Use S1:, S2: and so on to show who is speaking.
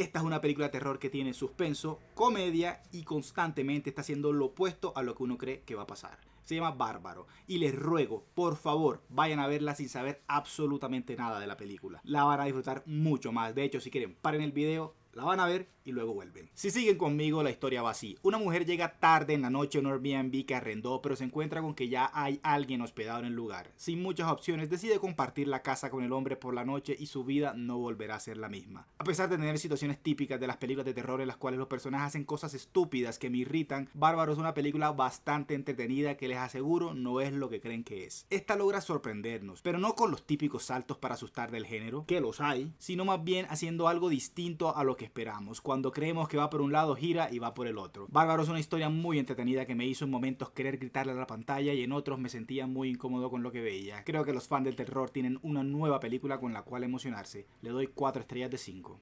S1: Esta es una película de terror que tiene suspenso, comedia y constantemente está haciendo lo opuesto a lo que uno cree que va a pasar. Se llama Bárbaro y les ruego, por favor, vayan a verla sin saber absolutamente nada de la película. La van a disfrutar mucho más. De hecho, si quieren, paren el video, la van a ver y luego vuelven. Si siguen conmigo, la historia va así. Una mujer llega tarde en la noche a un Airbnb que arrendó, pero se encuentra con que ya hay alguien hospedado en el lugar. Sin muchas opciones, decide compartir la casa con el hombre por la noche y su vida no volverá a ser la misma. A pesar de tener situaciones típicas de las películas de terror en las cuales los personajes hacen cosas estúpidas que me irritan, Bárbaro es una película bastante entretenida que les aseguro no es lo que creen que es. Esta logra sorprendernos, pero no con los típicos saltos para asustar del género, que los hay, sino más bien haciendo algo distinto a lo esperamos. Cuando creemos que va por un lado, gira y va por el otro. Bárbaro es una historia muy entretenida que me hizo en momentos querer gritarle a la pantalla y en otros me sentía muy incómodo con lo que veía. Creo que los fans del terror tienen una nueva película con la cual emocionarse. Le doy 4 estrellas de 5.